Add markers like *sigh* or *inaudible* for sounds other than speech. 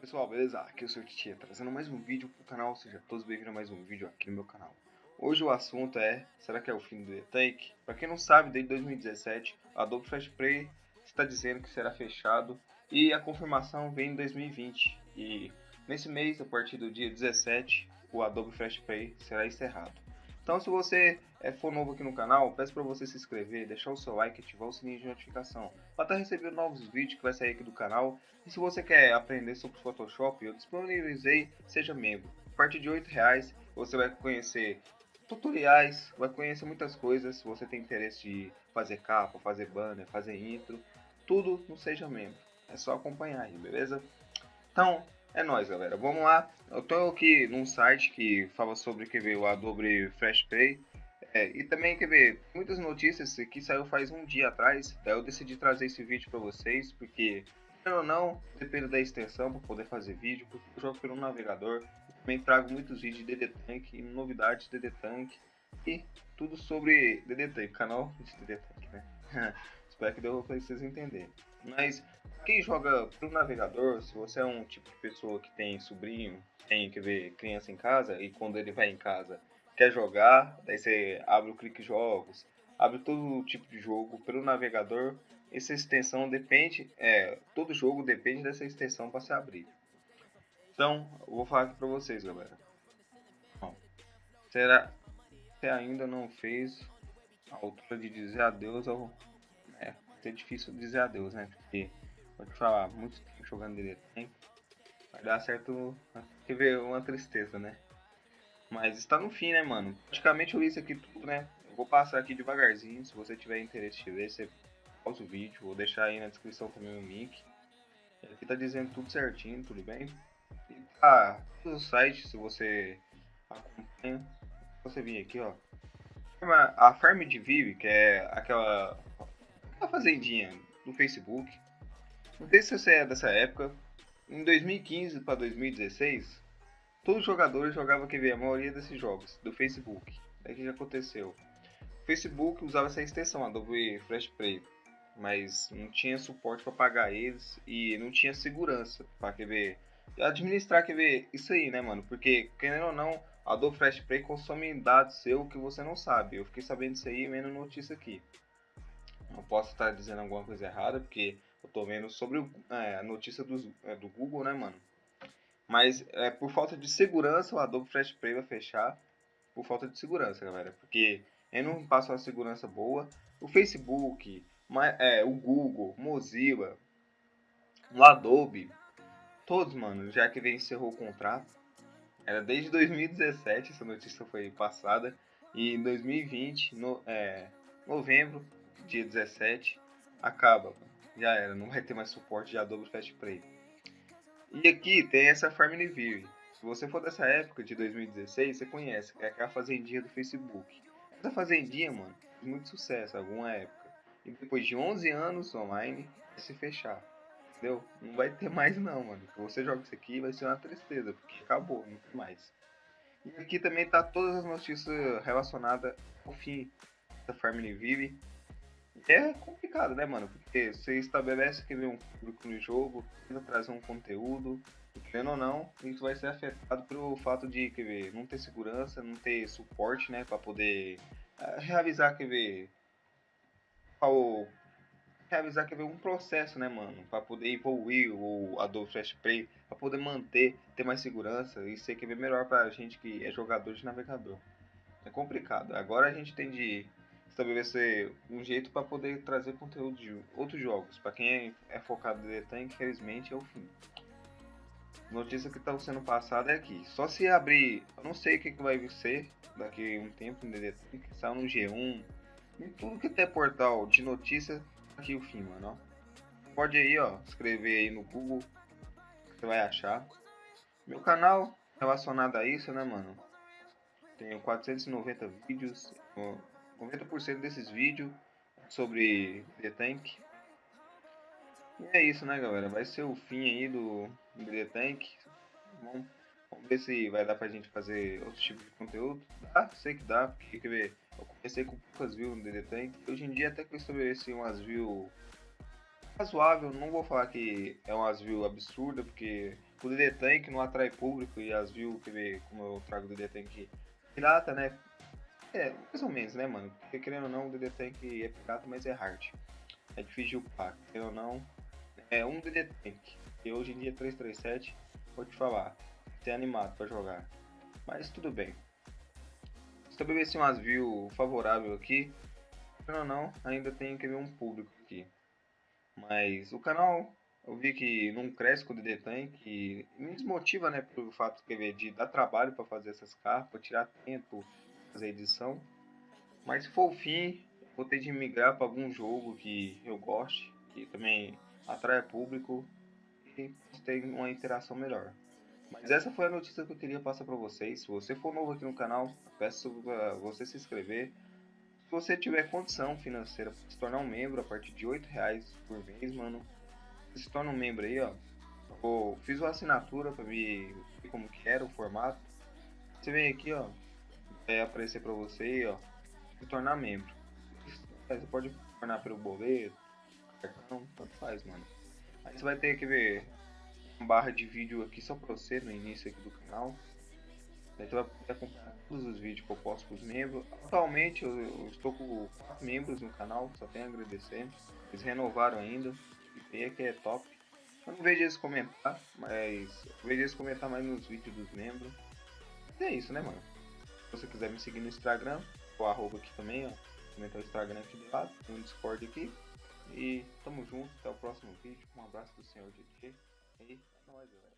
pessoal, beleza? Aqui é o seu Titia, trazendo mais um vídeo pro canal, seja todos bem-vindos a mais um vídeo aqui no meu canal. Hoje o assunto é, será que é o fim do E-Tank? Pra quem não sabe, desde 2017, a Adobe Flash Play está dizendo que será fechado e a confirmação vem em 2020. E nesse mês, a partir do dia 17, o Adobe Flash Play será encerrado. Então se você é, for novo aqui no canal, peço para você se inscrever, deixar o seu like e ativar o sininho de notificação para estar tá recebendo novos vídeos que vai sair aqui do canal. E se você quer aprender sobre Photoshop, eu disponibilizei Seja Membro. A partir de R$ reais você vai conhecer tutoriais, vai conhecer muitas coisas. Se você tem interesse de fazer capa, fazer banner, fazer intro, tudo no Seja Membro. É só acompanhar aí, beleza? Então, é nóis, galera. Vamos lá. Eu tô aqui num site que fala sobre quer ver, o Adobe Flash Play. É, e também, quer ver, muitas notícias que saiu faz um dia atrás. Eu decidi trazer esse vídeo para vocês, porque, ou não, depende da extensão para poder fazer vídeo, porque eu jogo pelo navegador. Também trago muitos vídeos de DD Tank, novidades de DD Tank e tudo sobre DD Tank, canal de DD Tank, né? *laughs* Espero que deu para vocês entenderem. Mas quem joga pro navegador, se você é um tipo de pessoa que tem sobrinho, tem que ver criança em casa e quando ele vai em casa quer jogar, daí você abre o clique jogos, abre todo tipo de jogo pelo navegador. Essa extensão depende, é, todo jogo depende dessa extensão para se abrir. Então, eu vou falar aqui para vocês, galera. Bom, será que ainda não fez a altura de dizer adeus ao é, é difícil dizer adeus, né? Porque Pode falar, muito tempo jogando direto, hein? Vai dar certo. Quer ver uma tristeza, né? Mas está no fim, né, mano? Praticamente eu li isso aqui tudo, né? Eu vou passar aqui devagarzinho. Se você tiver interesse de ver, você pausa o vídeo. Vou deixar aí na descrição também o link. Aqui tá dizendo tudo certinho, tudo bem? E tá no site, se você acompanha. Você vir aqui, ó. A Farm de Vive, que é aquela, aquela fazendinha do Facebook não sei se você é dessa época. Em 2015 para 2016, todos os jogadores jogavam ver a maioria desses jogos do Facebook. É que já aconteceu. O Facebook usava essa extensão, Adobe Flash Play, mas não tinha suporte para pagar eles e não tinha segurança para ver administrar ver isso aí, né, mano? Porque querendo ou não, a Adobe Flash Play consome dados seu que você não sabe. Eu fiquei sabendo isso aí vendo notícia aqui. Não posso estar dizendo alguma coisa errada, porque eu tô vendo sobre é, a notícia do, é, do Google, né, mano? Mas é, por falta de segurança, o Adobe Flash Play vai fechar. Por falta de segurança, galera. Porque ele não passa uma segurança boa. O Facebook, é, o Google, Mozilla, o Adobe, todos, mano, já que encerrou o contrato. Era desde 2017, essa notícia foi passada. E em 2020, no, é, novembro, dia 17, acaba. Já era, não vai ter mais suporte de Adobe Fast Play. E aqui tem essa View. Se você for dessa época de 2016, você conhece, é aquela fazendinha do Facebook. Essa fazendinha, mano, fez muito sucesso alguma época. E depois de 11 anos online, vai se fechar. Entendeu? Não vai ter mais não, mano. Se você joga isso aqui, vai ser uma tristeza, porque acabou, não tem mais. E aqui também tá todas as notícias relacionadas ao fim da Vive é complicado, né, mano? Porque você estabelece que vem um público no jogo, tenta trazer um conteúdo, querendo ou não, isso vai ser afetado pelo fato de, quer ver, não ter segurança, não ter suporte, né, para poder uh, realizar, quer ver, ao realizar, quer ver, um processo, né, mano, para poder evoluir o Adobe Flash Play, para poder manter, ter mais segurança e ser, quer ver, melhor pra gente que é jogador de navegador. É complicado. Agora a gente tem de estabelecer um jeito para poder trazer conteúdo de outros jogos. Para quem é, é focado em DT, infelizmente é o fim. Notícia que está sendo passada é aqui. Só se abrir, eu não sei o que, que vai ser daqui a um tempo em DD que saiu no G1, em tudo que tem portal de notícia, aqui o fim, mano. Ó. Pode aí, ó, escrever aí no Google, que você vai achar. Meu canal relacionado a isso, né, mano? Tenho 490 vídeos. 90% desses vídeos sobre The Tank. E é isso, né, galera? Vai ser o fim aí do, The Tank. Vamos, vamos ver se vai dar pra gente fazer outro tipo de conteúdo. Dá, sei que dá, porque quer ver, eu comecei com poucas views no The Tank. Hoje em dia até que eu estabeleci umas views razoável, não vou falar que é umas views absurdas, porque o DD Tank não atrai público e as views, quer ver como eu trago o DD Tank pirata, né? É, mais ou menos, né, mano? Porque querendo ou não, o DD Tank é pirata, mas é hard. É difícil de upar, querendo ou não. É um DD Tank, e hoje em dia 337, vou te falar, tem animado pra jogar. Mas tudo bem. Estabeleci umas views favoráveis aqui. Querendo ou não, ainda tem que ver um público aqui. Mas o canal eu vi que não cresce com o DD Tank e me desmotiva, né, pelo fato que de dar trabalho para fazer essas capas, tirar tempo, fazer edição. Mas se for o fim, vou ter de migrar para algum jogo que eu goste, que também atrai público e ter uma interação melhor. Mas essa foi a notícia que eu queria passar para vocês. Se você for novo aqui no canal, peço para você se inscrever. Se você tiver condição financeira para se tornar um membro a partir de R$ reais por mês, mano, se torna um membro aí, ó. Eu fiz uma assinatura para ver como que era o formato. Você vem aqui, ó, vai aparecer para você, ó, se tornar membro. Você pode tornar pelo boleto, cartão, tanto faz, mano. Aí você vai ter que ver uma barra de vídeo aqui só para você no início aqui do canal. Aí você vai poder acompanhar todos os vídeos que eu posto para os membros. Atualmente eu, eu, estou com 4 membros no canal, só tenho a agradecer. Eles renovaram ainda. E que é top. Eu não vejo eles comentar, mas eu vejo eles comentar mais nos vídeos dos membros. E é isso, né, mano? Se você quiser me seguir no Instagram, o arroba aqui também, ó. Comentar o Instagram aqui do lado, tem um Discord aqui. E tamo junto, até o próximo vídeo. Um abraço do senhor DJ. E é nóis, galera.